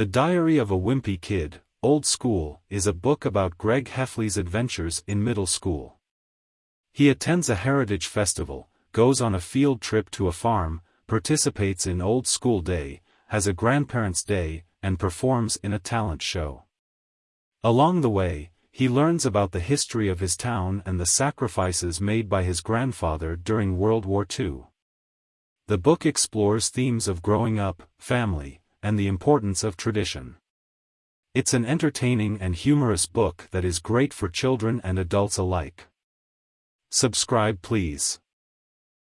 The Diary of a Wimpy Kid, Old School, is a book about Greg Heffley's adventures in middle school. He attends a heritage festival, goes on a field trip to a farm, participates in Old School Day, has a grandparents' day, and performs in a talent show. Along the way, he learns about the history of his town and the sacrifices made by his grandfather during World War II. The book explores themes of growing up, family, and the importance of tradition. It's an entertaining and humorous book that is great for children and adults alike. Subscribe please.